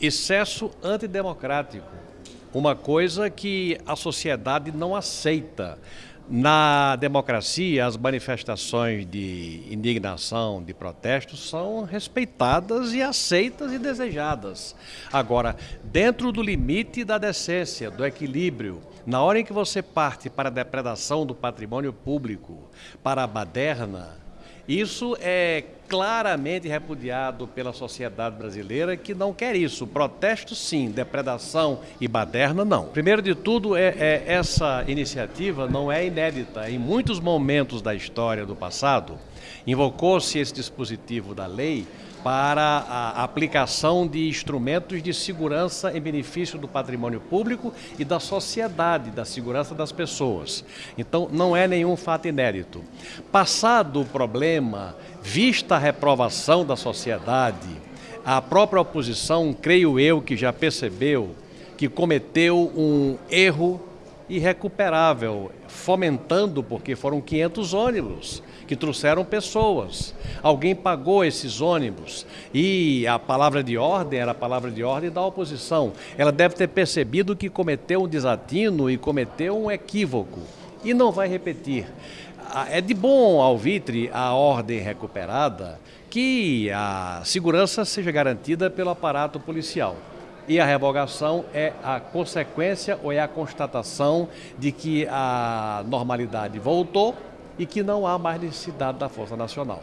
Excesso antidemocrático, uma coisa que a sociedade não aceita. Na democracia, as manifestações de indignação, de protesto, são respeitadas e aceitas e desejadas. Agora, dentro do limite da decência, do equilíbrio, na hora em que você parte para a depredação do patrimônio público, para a baderna, isso é claramente repudiado pela sociedade brasileira que não quer isso. Protesto sim, depredação e baderna não. Primeiro de tudo, é, é, essa iniciativa não é inédita. Em muitos momentos da história do passado, invocou-se esse dispositivo da lei para a aplicação de instrumentos de segurança em benefício do patrimônio público e da sociedade, da segurança das pessoas. Então, não é nenhum fato inédito. Passado o problema, vista a reprovação da sociedade, a própria oposição, creio eu, que já percebeu que cometeu um erro irrecuperável, fomentando, porque foram 500 ônibus que trouxeram pessoas. Alguém pagou esses ônibus e a palavra de ordem era a palavra de ordem da oposição. Ela deve ter percebido que cometeu um desatino e cometeu um equívoco e não vai repetir. É de bom alvitre a ordem recuperada que a segurança seja garantida pelo aparato policial. E a revogação é a consequência ou é a constatação de que a normalidade voltou e que não há mais necessidade da Força Nacional.